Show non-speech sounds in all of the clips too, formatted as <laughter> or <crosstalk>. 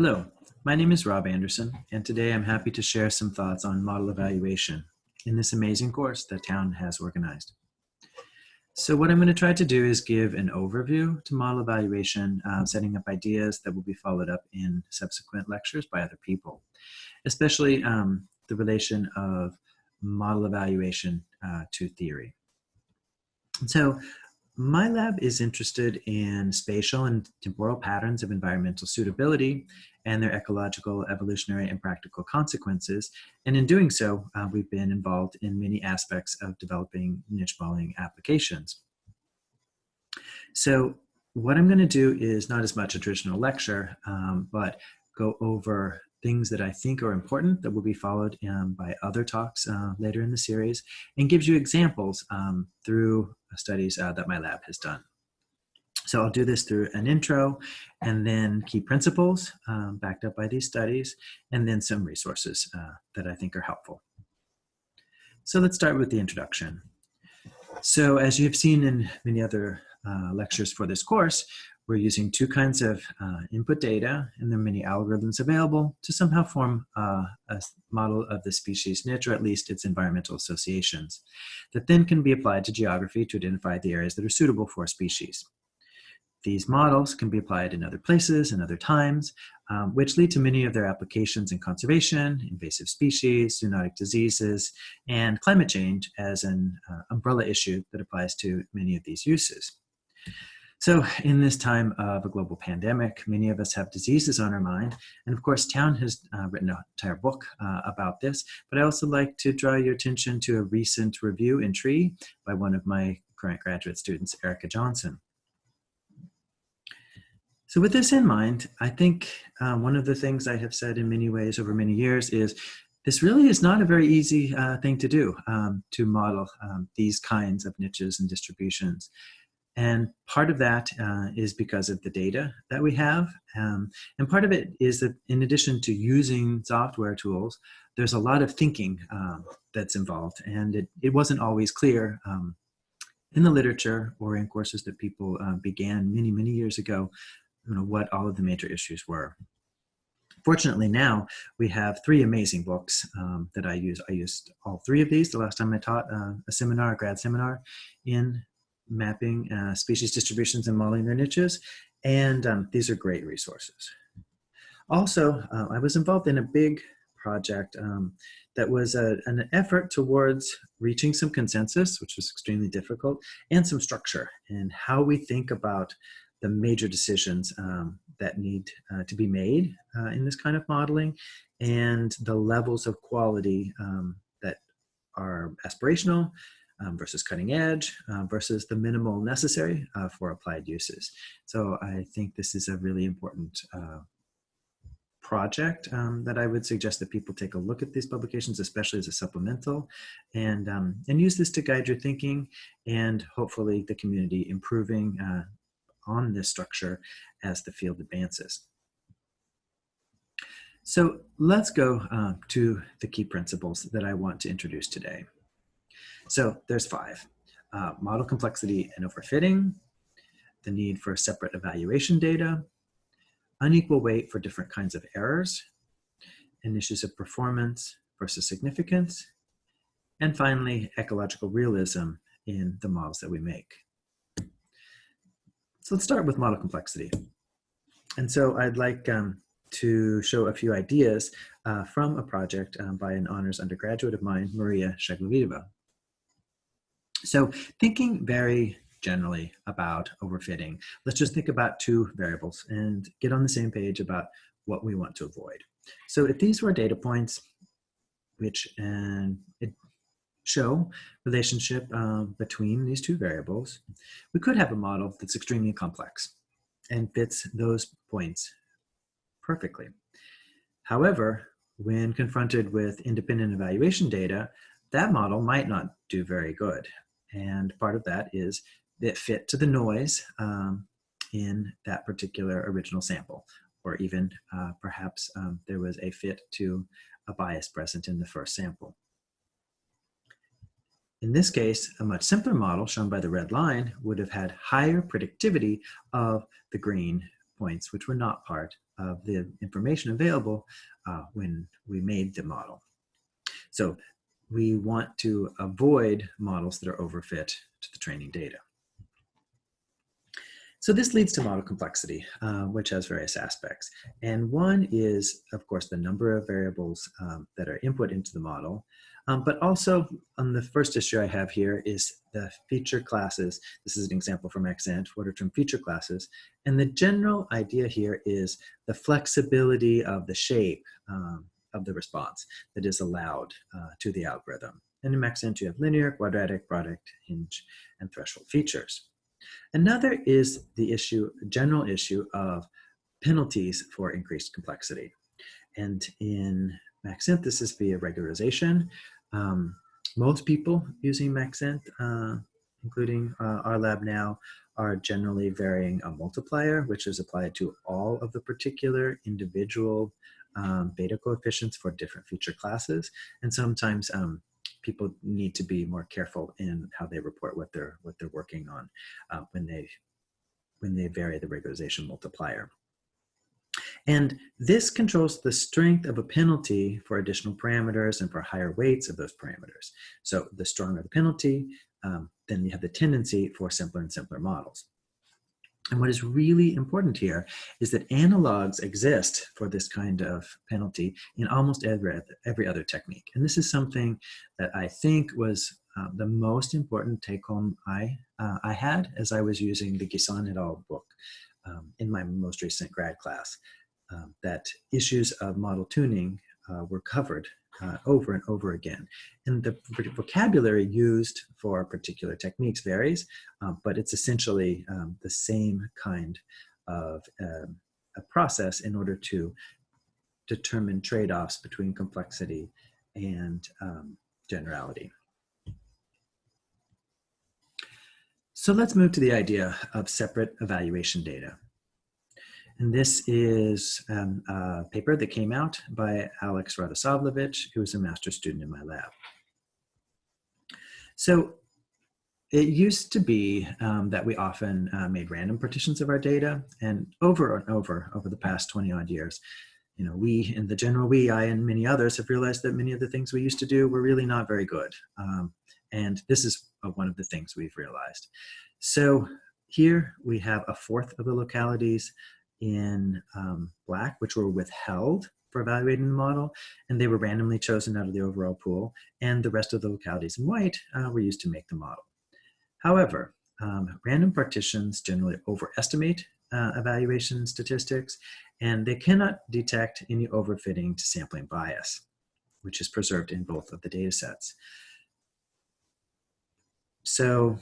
Hello, my name is Rob Anderson, and today I'm happy to share some thoughts on model evaluation in this amazing course that Town has organized. So what I'm going to try to do is give an overview to model evaluation, uh, setting up ideas that will be followed up in subsequent lectures by other people, especially um, the relation of model evaluation uh, to theory. So my lab is interested in spatial and temporal patterns of environmental suitability and their ecological, evolutionary, and practical consequences. And in doing so, uh, we've been involved in many aspects of developing niche modeling applications. So what I'm going to do is not as much a traditional lecture, um, but go over things that I think are important that will be followed um, by other talks uh, later in the series and gives you examples um, through studies uh, that my lab has done. So I'll do this through an intro and then key principles um, backed up by these studies and then some resources uh, that I think are helpful. So let's start with the introduction. So as you've seen in many other uh, lectures for this course, we're using two kinds of uh, input data, and there are many algorithms available to somehow form uh, a model of the species niche, or at least its environmental associations, that then can be applied to geography to identify the areas that are suitable for species. These models can be applied in other places and other times, um, which lead to many of their applications in conservation, invasive species, zoonotic diseases, and climate change as an uh, umbrella issue that applies to many of these uses. So in this time of a global pandemic, many of us have diseases on our mind. And of course, Town has uh, written an entire book uh, about this, but I also like to draw your attention to a recent review in Tree by one of my current graduate students, Erica Johnson. So with this in mind, I think uh, one of the things I have said in many ways over many years is this really is not a very easy uh, thing to do, um, to model um, these kinds of niches and distributions. And part of that uh, is because of the data that we have. Um, and part of it is that in addition to using software tools, there's a lot of thinking um, that's involved. And it, it wasn't always clear um, in the literature or in courses that people uh, began many, many years ago, you know, what all of the major issues were. Fortunately now we have three amazing books um, that I use. I used all three of these the last time I taught uh, a seminar, a grad seminar in mapping uh, species distributions and modeling their niches. And um, these are great resources. Also, uh, I was involved in a big project um, that was a, an effort towards reaching some consensus, which was extremely difficult, and some structure in how we think about the major decisions um, that need uh, to be made uh, in this kind of modeling and the levels of quality um, that are aspirational um, versus cutting edge uh, versus the minimal necessary uh, for applied uses. So I think this is a really important uh, project um, that I would suggest that people take a look at these publications, especially as a supplemental, and, um, and use this to guide your thinking and hopefully the community improving uh, on this structure as the field advances. So let's go uh, to the key principles that I want to introduce today. So there's five. Uh, model complexity and overfitting, the need for separate evaluation data, unequal weight for different kinds of errors, and issues of performance versus significance, and finally, ecological realism in the models that we make. So let's start with model complexity. And so I'd like um, to show a few ideas uh, from a project um, by an honors undergraduate of mine, Maria Shcheglovitova. So thinking very generally about overfitting, let's just think about two variables and get on the same page about what we want to avoid. So if these were data points, which and it show relationship um, between these two variables, we could have a model that's extremely complex and fits those points perfectly. However, when confronted with independent evaluation data, that model might not do very good. And part of that is that fit to the noise um, in that particular original sample, or even uh, perhaps um, there was a fit to a bias present in the first sample. In this case, a much simpler model shown by the red line would have had higher predictivity of the green points, which were not part of the information available uh, when we made the model. So we want to avoid models that are overfit to the training data. So this leads to model complexity, uh, which has various aspects. And one is, of course, the number of variables um, that are input into the model. Um, but also on the first issue I have here is the feature classes. This is an example from Maxent, what are termed feature classes. And the general idea here is the flexibility of the shape um, of the response that is allowed uh, to the algorithm. And in Maxent, you have linear, quadratic, product, hinge, and threshold features. Another is the issue, general issue of penalties for increased complexity. And in Maxent, this is via regularization. Um, most people using Maxent, uh, including uh, our lab now, are generally varying a multiplier, which is applied to all of the particular individual um, beta coefficients for different feature classes. And sometimes um, people need to be more careful in how they report what they're what they're working on uh, when they when they vary the regularization multiplier. And this controls the strength of a penalty for additional parameters and for higher weights of those parameters. So the stronger the penalty, um, then you have the tendency for simpler and simpler models. And what is really important here is that analogs exist for this kind of penalty in almost every, every other technique. And this is something that I think was uh, the most important take home I, uh, I had as I was using the Guisan et al. book um, in my most recent grad class, um, that issues of model tuning uh, were covered uh, over and over again. And the vocabulary used for particular techniques varies, um, but it's essentially um, the same kind of uh, a process in order to determine trade-offs between complexity and um, generality. So let's move to the idea of separate evaluation data. And this is um, a paper that came out by Alex Radosavljevic, who was a master's student in my lab. So it used to be um, that we often uh, made random partitions of our data and over and over over the past 20 odd years, you know, we in the general we, I and many others have realized that many of the things we used to do were really not very good. Um, and this is uh, one of the things we've realized. So here we have a fourth of the localities in um, black, which were withheld for evaluating the model, and they were randomly chosen out of the overall pool, and the rest of the localities in white uh, were used to make the model. However, um, random partitions generally overestimate uh, evaluation statistics, and they cannot detect any overfitting to sampling bias, which is preserved in both of the data sets. So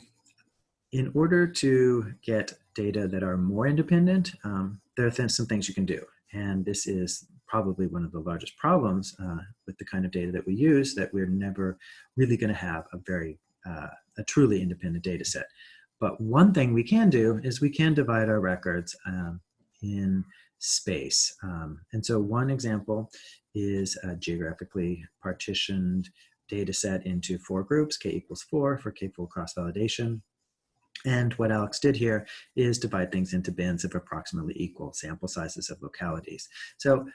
in order to get data that are more independent, um, there are some things you can do. And this is probably one of the largest problems uh, with the kind of data that we use that we're never really going to have a very, uh, a truly independent data set. But one thing we can do is we can divide our records um, in space. Um, and so one example is a geographically partitioned data set into four groups, k equals four for k-fold cross-validation. And what Alex did here is divide things into bins of approximately equal sample sizes of localities. So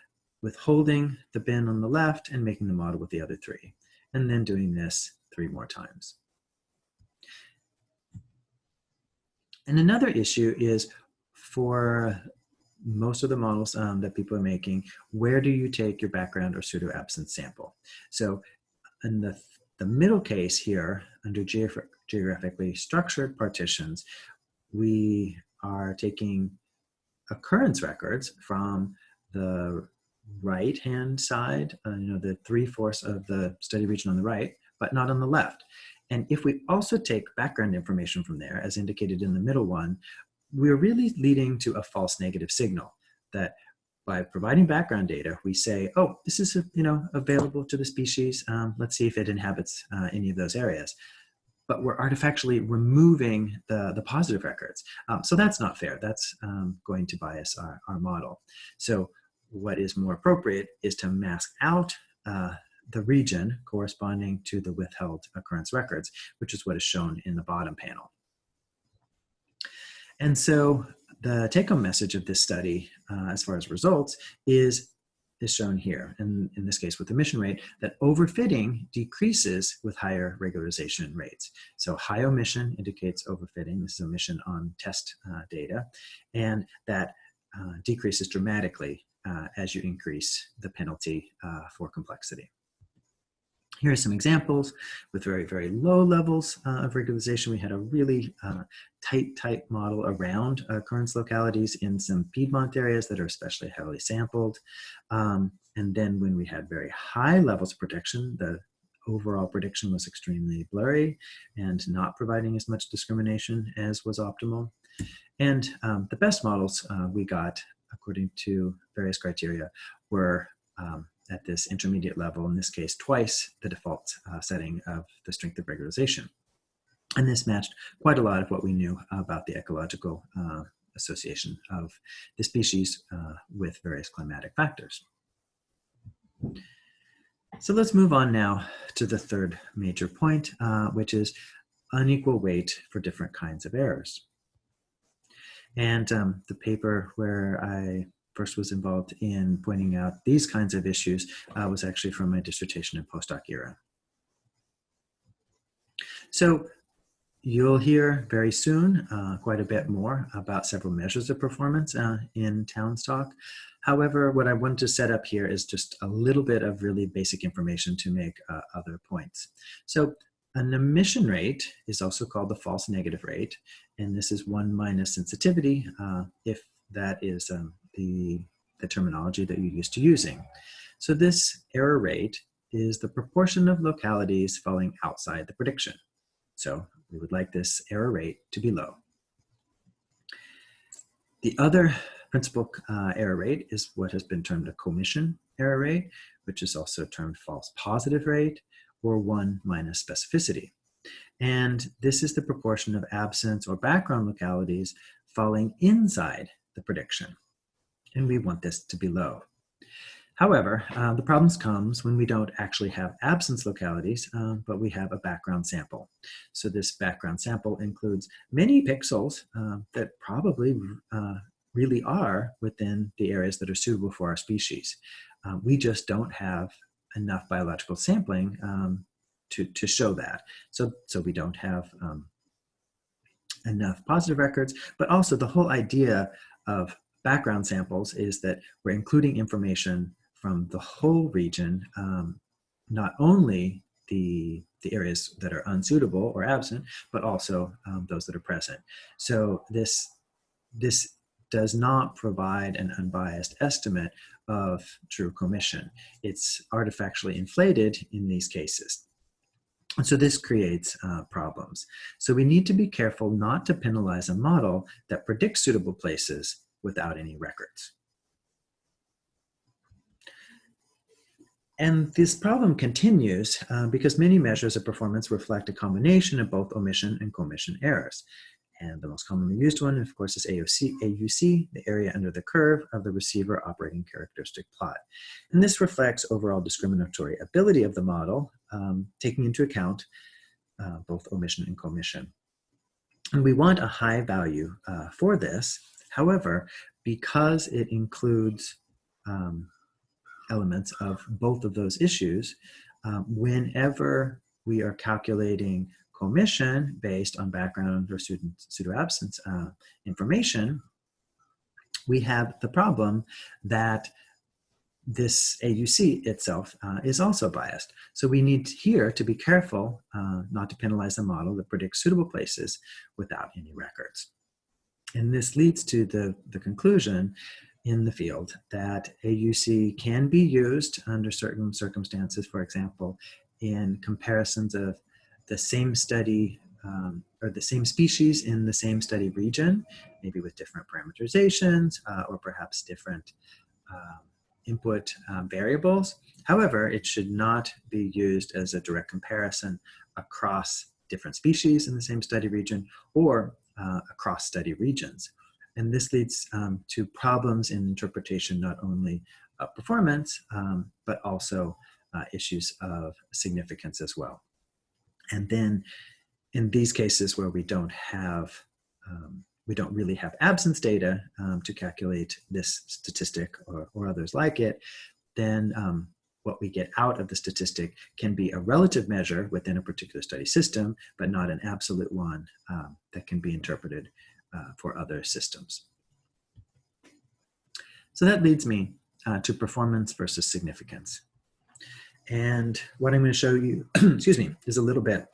withholding the bin on the left and making the model with the other three, and then doing this three more times. And another issue is for most of the models um, that people are making, where do you take your background or pseudo absence sample? So in the, the middle case here, under geographically structured partitions, we are taking occurrence records from the right hand side, uh, you know, the three-fourths of the study region on the right, but not on the left. And if we also take background information from there, as indicated in the middle one, we're really leading to a false negative signal that by providing background data, we say, oh, this is you know available to the species. Um, let's see if it inhabits uh, any of those areas. But we're artifactually removing the, the positive records. Um, so that's not fair. That's um, going to bias our, our model. So what is more appropriate is to mask out uh, the region corresponding to the withheld occurrence records, which is what is shown in the bottom panel. And so the take-home message of this study, uh, as far as results, is is shown here, and in this case with omission rate, that overfitting decreases with higher regularization rates. So high omission indicates overfitting. This is omission on test uh, data, and that uh, decreases dramatically uh, as you increase the penalty uh, for complexity. Here are some examples with very, very low levels uh, of regularization. We had a really uh, tight, tight model around occurrence localities in some Piedmont areas that are especially heavily sampled. Um, and then when we had very high levels of protection, the overall prediction was extremely blurry and not providing as much discrimination as was optimal. And um, the best models uh, we got, according to various criteria, were um, at this intermediate level, in this case, twice the default uh, setting of the strength of regularization. And this matched quite a lot of what we knew about the ecological uh, association of the species uh, with various climatic factors. So let's move on now to the third major point, uh, which is unequal weight for different kinds of errors. And um, the paper where I first was involved in pointing out these kinds of issues uh, was actually from my dissertation and postdoc era. So you'll hear very soon uh, quite a bit more about several measures of performance uh, in Towns Talk. However, what I want to set up here is just a little bit of really basic information to make uh, other points. So an omission rate is also called the false negative rate, and this is one minus sensitivity uh, if that is um, the, the terminology that you're used to using. So this error rate is the proportion of localities falling outside the prediction. So we would like this error rate to be low. The other principal uh, error rate is what has been termed a commission error rate, which is also termed false positive rate, or one minus specificity. And this is the proportion of absence or background localities falling inside the prediction and we want this to be low. However, uh, the problems comes when we don't actually have absence localities, uh, but we have a background sample. So this background sample includes many pixels uh, that probably uh, really are within the areas that are suitable for our species. Uh, we just don't have enough biological sampling um, to, to show that. So, so we don't have um, enough positive records, but also the whole idea of background samples is that we're including information from the whole region, um, not only the, the areas that are unsuitable or absent, but also um, those that are present. So this, this does not provide an unbiased estimate of true commission. It's artifactually inflated in these cases. And so this creates uh, problems. So we need to be careful not to penalize a model that predicts suitable places without any records. And this problem continues uh, because many measures of performance reflect a combination of both omission and commission errors. And the most commonly used one, of course, is AOC, AUC, the area under the curve of the receiver operating characteristic plot. And this reflects overall discriminatory ability of the model, um, taking into account uh, both omission and commission. And we want a high value uh, for this However, because it includes um, elements of both of those issues, um, whenever we are calculating commission based on background or student pseudo-absence uh, information, we have the problem that this AUC itself uh, is also biased. So we need here to be careful uh, not to penalize a model that predicts suitable places without any records. And this leads to the, the conclusion in the field that AUC can be used under certain circumstances, for example, in comparisons of the same study um, or the same species in the same study region, maybe with different parameterizations uh, or perhaps different um, input um, variables. However, it should not be used as a direct comparison across different species in the same study region or uh, across study regions. And this leads um, to problems in interpretation, not only of performance, um, but also uh, issues of significance as well. And then in these cases where we don't have um, we don't really have absence data um, to calculate this statistic or, or others like it, then um, what we get out of the statistic can be a relative measure within a particular study system, but not an absolute one um, that can be interpreted uh, for other systems. So that leads me uh, to performance versus significance. And what I'm going to show you, <clears throat> excuse me, is a little bit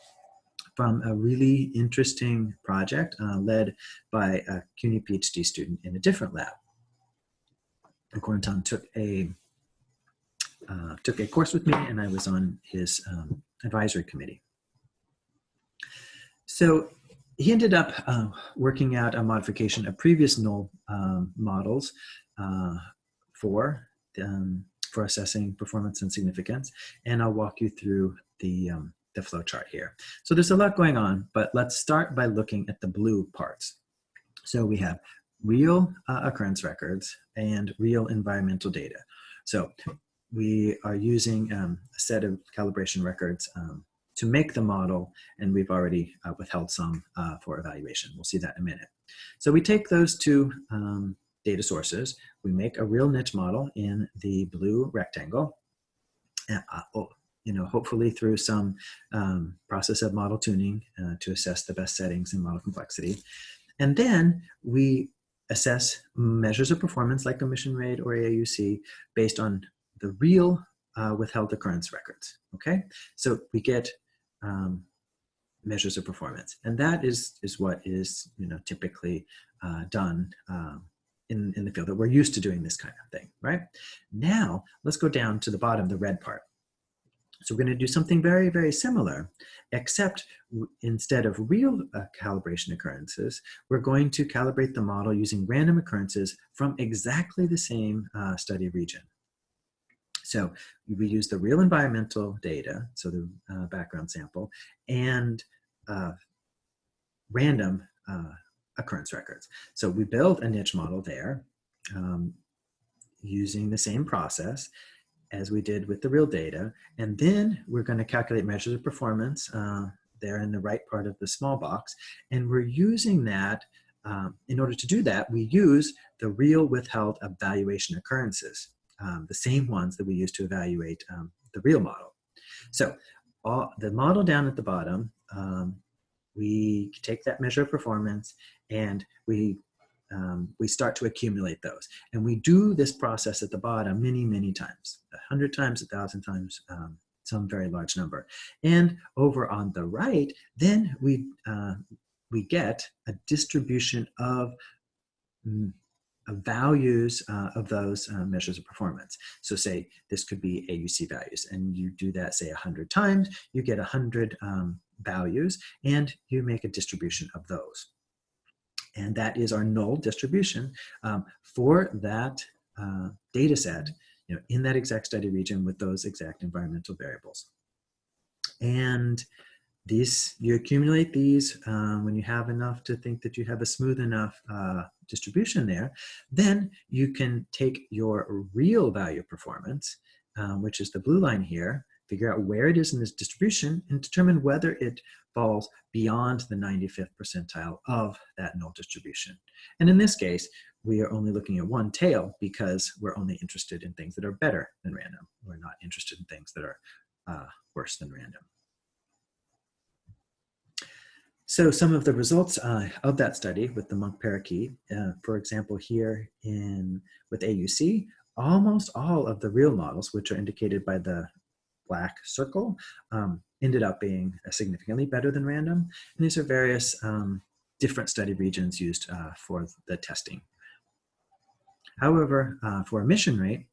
from a really interesting project uh, led by a CUNY PhD student in a different lab. Corentin took a uh, took a course with me and I was on his um, advisory committee. So he ended up uh, working out a modification of previous null um, models uh, for, um, for assessing performance and significance. And I'll walk you through the, um, the flow chart here. So there's a lot going on, but let's start by looking at the blue parts. So we have real uh, occurrence records and real environmental data. So we are using um, a set of calibration records um, to make the model, and we've already uh, withheld some uh, for evaluation. We'll see that in a minute. So we take those two um, data sources, we make a real niche model in the blue rectangle, and, uh, oh, you know, hopefully through some um, process of model tuning uh, to assess the best settings and model complexity. And then we assess measures of performance like omission rate or AUC based on the real uh, withheld occurrence records, okay? So we get um, measures of performance. And that is, is what is you know, typically uh, done um, in, in the field that we're used to doing this kind of thing, right? Now, let's go down to the bottom, the red part. So we're going to do something very, very similar, except instead of real uh, calibration occurrences, we're going to calibrate the model using random occurrences from exactly the same uh, study region. So we use the real environmental data, so the uh, background sample, and uh, random uh, occurrence records. So we build a niche model there um, using the same process as we did with the real data. And then we're going to calculate measures of performance uh, there in the right part of the small box. And we're using that, um, in order to do that, we use the real withheld evaluation occurrences um, the same ones that we use to evaluate um, the real model. So all, the model down at the bottom, um, we take that measure of performance and we um, we start to accumulate those. And we do this process at the bottom many, many times, a hundred times, a thousand times, um, some very large number. And over on the right, then we, uh, we get a distribution of mm, values uh, of those uh, measures of performance. So say this could be AUC values and you do that say 100 times, you get 100 um, values and you make a distribution of those. And that is our null distribution um, for that uh, data set you know, in that exact study region with those exact environmental variables. And these, you accumulate these um, when you have enough to think that you have a smooth enough uh, distribution there, then you can take your real value performance, um, which is the blue line here, figure out where it is in this distribution and determine whether it falls beyond the 95th percentile of that null distribution. And in this case, we are only looking at one tail because we're only interested in things that are better than random. We're not interested in things that are uh, worse than random. So some of the results uh, of that study with the monk parakeet, uh, for example, here in with AUC, almost all of the real models, which are indicated by the black circle, um, ended up being significantly better than random. And these are various um, different study regions used uh, for the testing. However, uh, for omission rate,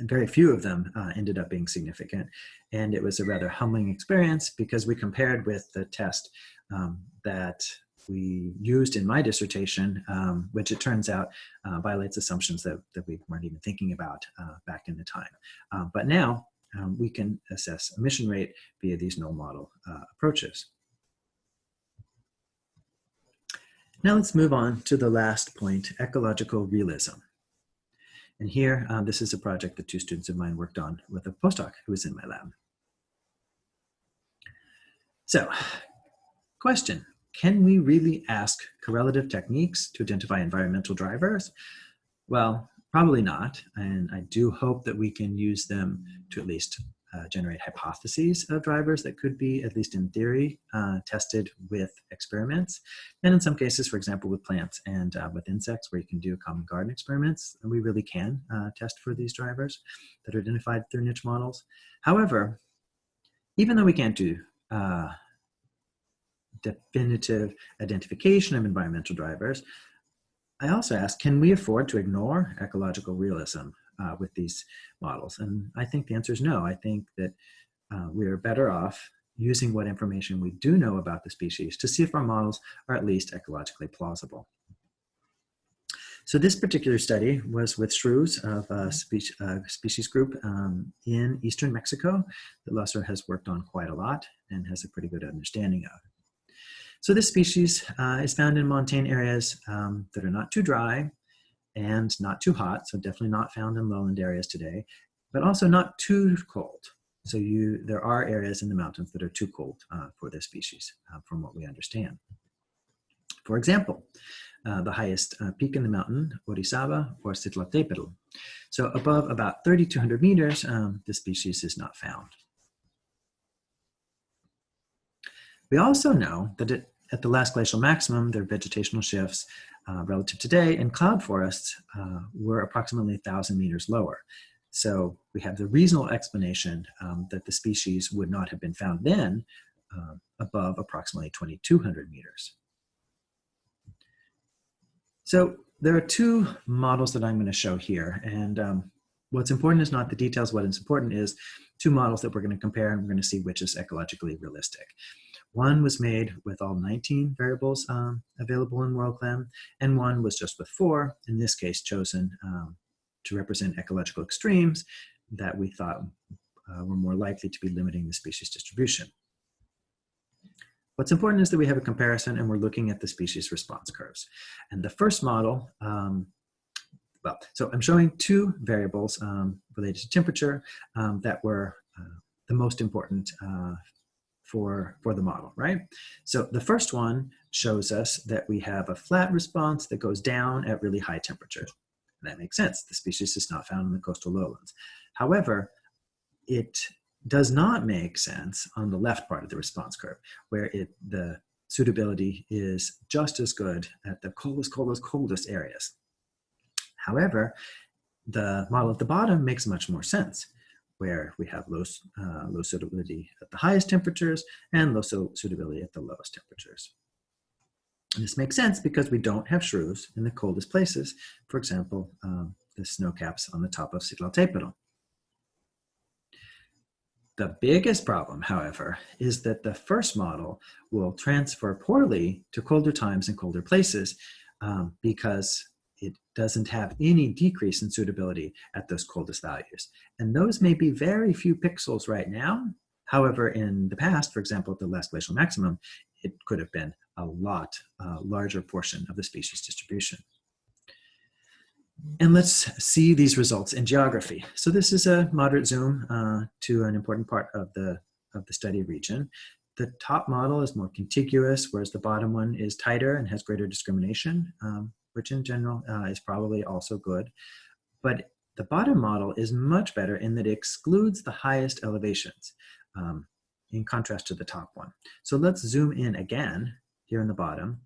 very few of them uh, ended up being significant. And it was a rather humbling experience because we compared with the test um, that we used in my dissertation, um, which it turns out uh, violates assumptions that, that we weren't even thinking about uh, back in the time. Uh, but now um, we can assess omission rate via these null model uh, approaches. Now let's move on to the last point, ecological realism. And here, um, this is a project that two students of mine worked on with a postdoc who was in my lab. So Question, can we really ask correlative techniques to identify environmental drivers? Well, probably not. And I do hope that we can use them to at least uh, generate hypotheses of drivers that could be, at least in theory, uh, tested with experiments. And in some cases, for example, with plants and uh, with insects, where you can do common garden experiments, we really can uh, test for these drivers that are identified through niche models. However, even though we can't do uh, definitive identification of environmental drivers, I also ask, can we afford to ignore ecological realism uh, with these models? And I think the answer is no. I think that uh, we are better off using what information we do know about the species to see if our models are at least ecologically plausible. So this particular study was with shrews of a species, uh, species group um, in eastern Mexico that Lázaro has worked on quite a lot and has a pretty good understanding of. So this species uh, is found in montane areas um, that are not too dry and not too hot, so definitely not found in lowland areas today, but also not too cold. So you, there are areas in the mountains that are too cold uh, for this species, uh, from what we understand. For example, uh, the highest uh, peak in the mountain, Orizaba or Citlaltépetl. So above about 3,200 meters, um, the species is not found. We also know that it, at the last glacial maximum, there are vegetational shifts uh, relative to today, and cloud forests uh, were approximately 1,000 meters lower. So we have the reasonable explanation um, that the species would not have been found then uh, above approximately 2,200 meters. So there are two models that I'm going to show here, and um, what's important is not the details, what is important is two models that we're going to compare and we're going to see which is ecologically realistic. One was made with all 19 variables um, available in WorldClim, and one was just with four, in this case chosen um, to represent ecological extremes that we thought uh, were more likely to be limiting the species distribution. What's important is that we have a comparison and we're looking at the species response curves. And the first model, um, well, so I'm showing two variables um, related to temperature um, that were uh, the most important uh, for, for the model, right? So the first one shows us that we have a flat response that goes down at really high temperatures. That makes sense. The species is not found in the coastal lowlands. However, it does not make sense on the left part of the response curve, where it, the suitability is just as good at the coldest, coldest, coldest areas. However, the model at the bottom makes much more sense where we have low, uh, low suitability at the highest temperatures and low suitability at the lowest temperatures. And this makes sense because we don't have shrews in the coldest places, for example, um, the snow caps on the top of Citlaltépetl. The biggest problem, however, is that the first model will transfer poorly to colder times and colder places um, because doesn't have any decrease in suitability at those coldest values. And those may be very few pixels right now. However, in the past, for example, at the last glacial maximum, it could have been a lot uh, larger portion of the species distribution. And let's see these results in geography. So this is a moderate zoom uh, to an important part of the, of the study region. The top model is more contiguous, whereas the bottom one is tighter and has greater discrimination. Um, which in general uh, is probably also good. But the bottom model is much better in that it excludes the highest elevations um, in contrast to the top one. So let's zoom in again here in the bottom,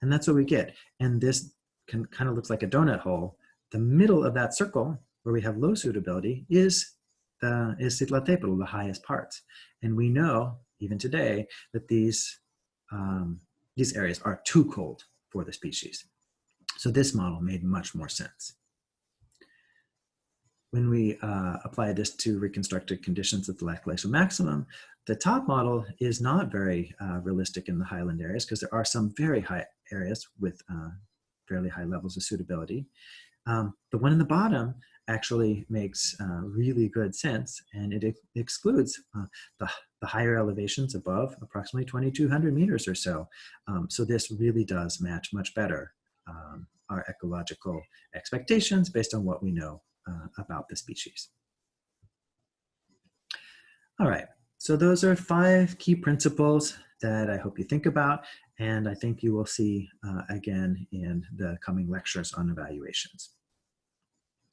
and that's what we get. And this can, kind of looks like a donut hole. The middle of that circle, where we have low suitability, is the is Citlaltépetl, the highest parts. And we know, even today, that these, um, these areas are too cold for the species. So this model made much more sense. When we uh, apply this to reconstructed conditions at the last glacial maximum, the top model is not very uh, realistic in the highland areas because there are some very high areas with uh, fairly high levels of suitability. Um, the one in the bottom actually makes uh, really good sense and it ex excludes uh, the, the higher elevations above approximately 2200 meters or so. Um, so this really does match much better um, our ecological expectations based on what we know uh, about the species. All right, so those are five key principles that I hope you think about and I think you will see uh, again in the coming lectures on evaluations.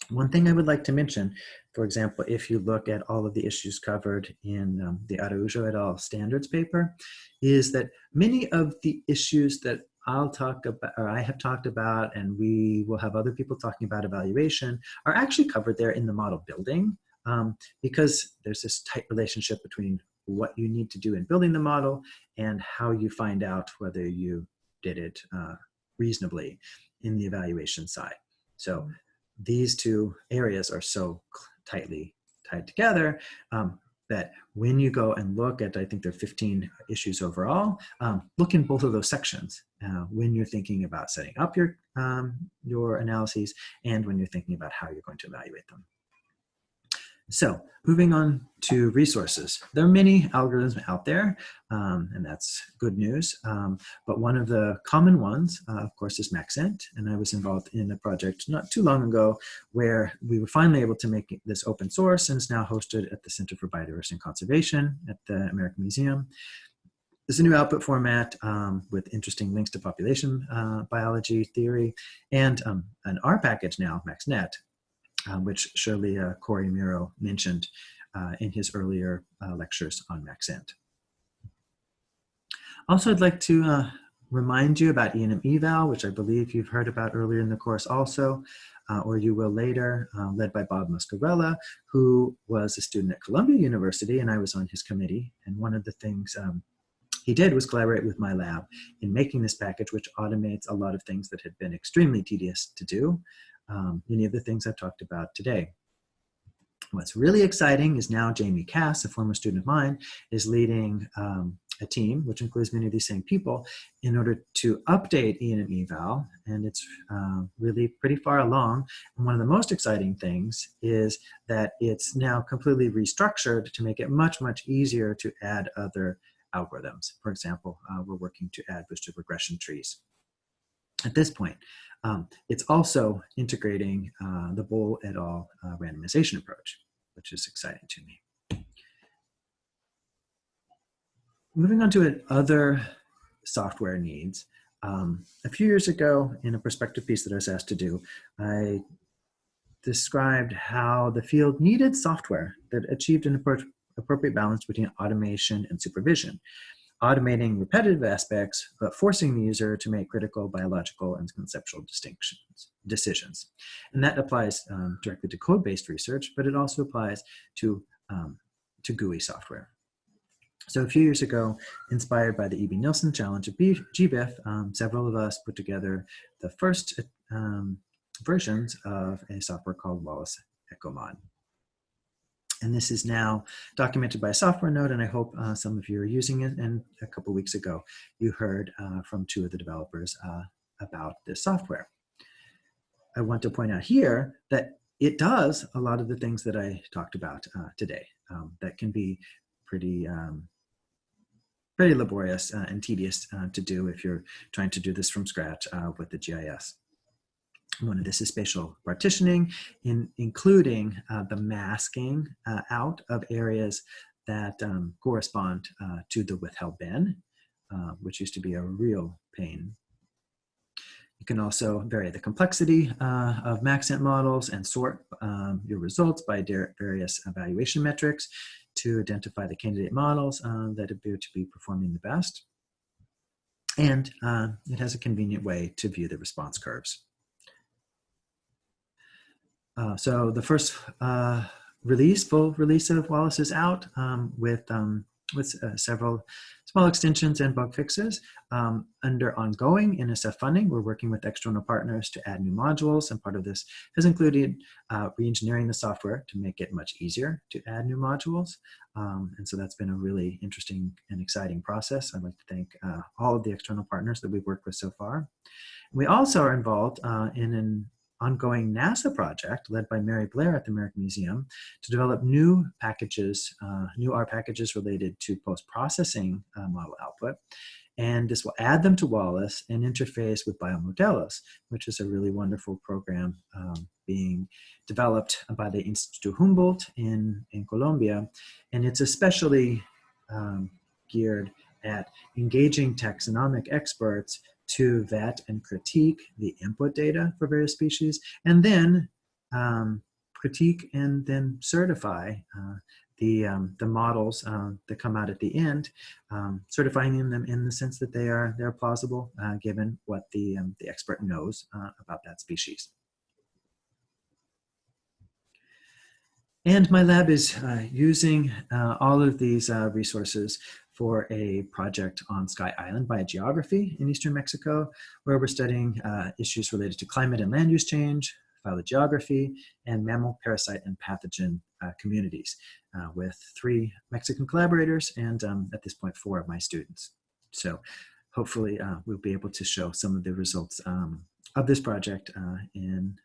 One thing I would like to mention, for example, if you look at all of the issues covered in um, the Araujo et al. standards paper, is that many of the issues that I'll talk about, or I have talked about, and we will have other people talking about evaluation, are actually covered there in the model building um, because there's this tight relationship between what you need to do in building the model and how you find out whether you did it uh, reasonably in the evaluation side. So these two areas are so tightly tied together um, that when you go and look at, I think there are 15 issues overall, um, look in both of those sections uh, when you're thinking about setting up your, um, your analyses and when you're thinking about how you're going to evaluate them. So moving on to resources. There are many algorithms out there, um, and that's good news. Um, but one of the common ones, uh, of course, is Maxent. And I was involved in a project not too long ago where we were finally able to make this open source and it's now hosted at the Center for Biodiversity and Conservation at the American Museum. There's a new output format um, with interesting links to population uh, biology theory and um, an R package now, MaxNet, uh, which Shirley uh, Cory Merow mentioned uh, in his earlier uh, lectures on Maxent. Also, I'd like to uh, remind you about ENMeval, which I believe you've heard about earlier in the course also, uh, or you will later, led by Bob Muscarella, who was a student at Columbia University, and I was on his committee. And one of the things um, he did was collaborate with my lab in making this package, which automates a lot of things that had been extremely tedious to do um, many of the things I've talked about today. What's really exciting is now Jamie Kass, a former student of mine, is leading um, a team, which includes many of these same people, in order to update ENMeval, and it's uh, really pretty far along. And one of the most exciting things is that it's now completely restructured to make it much, much easier to add other algorithms. For example, uh, we're working to add boosted regression trees at this point. Um, it's also integrating uh, the Bohl et al. Uh, randomization approach, which is exciting to me. Moving on to other software needs. Um, a few years ago, in a perspective piece that I was asked to do, I described how the field needed software that achieved an appropriate balance between automation and supervision automating repetitive aspects, but forcing the user to make critical biological and conceptual distinctions, decisions. And that applies um, directly to code-based research, but it also applies to, um, to GUI software. So a few years ago, inspired by the Ebbe Nielsen Challenge at GBIF, um, several of us put together the first um, versions of a software called Wallace EcoMod. And this is now documented by a software node, and I hope uh, some of you are using it. And a couple weeks ago, you heard uh, from two of the developers uh, about this software. I want to point out here that it does a lot of the things that I talked about uh, today um, that can be pretty um, pretty laborious uh, and tedious uh, to do if you're trying to do this from scratch with the GIS. One of this is spatial partitioning, in, including uh, the masking uh, out of areas that um, correspond uh, to the withheld bin, uh, which used to be a real pain. You can also vary the complexity uh, of Maxent models and sort um, your results by various evaluation metrics to identify the candidate models uh, that appear to be performing the best. And it has a convenient way to view the response curves. Uh, so the first uh, release, full release of Wallace is out um, with, um, with uh, several small extensions and bug fixes. Um, under ongoing NSF funding, we're working with external partners to add new modules, and part of this has included uh, re-engineering the software to make it much easier to add new modules. Um, and so that's been a really interesting and exciting process. I'd like to thank uh, all of the external partners that we've worked with so far. We also are involved uh, in an ongoing NASA project led by Mary Blair at the American Museum to develop new packages, uh, new R packages related to post-processing uh, model output. And this will add them to Wallace and interface with Biomodelos, which is a really wonderful program um, being developed by the Instituto Humboldt in, in Colombia. And it's especially um, geared at engaging taxonomic experts to vet and critique the input data for various species, and then um, critique and then certify uh, the, um, the models um, that come out at the end, um, certifying them in the sense that they are they're plausible uh, given what the, um, the expert knows uh, about that species. And my lab is uh, using uh, all of these uh, resources for a project on Sky Island biogeography in eastern Mexico, where we're studying uh, issues related to climate and land use change, phylogeography, and mammal, parasite, and pathogen uh, communities uh, with three Mexican collaborators and um, at this point, four of my students. So hopefully uh, we'll be able to show some of the results um, of this project uh, in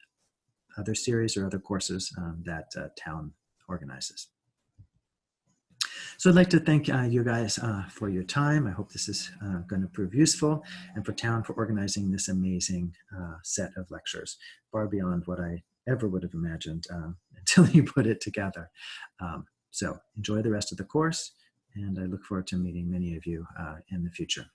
other series or other courses um, that uh, Town organizes. So I'd like to thank uh, you guys uh, for your time. I hope this is uh, going to prove useful and for Town for organizing this amazing uh, set of lectures, far beyond what I ever would have imagined uh, <laughs> until you put it together. Um, so enjoy the rest of the course and I look forward to meeting many of you uh, in the future.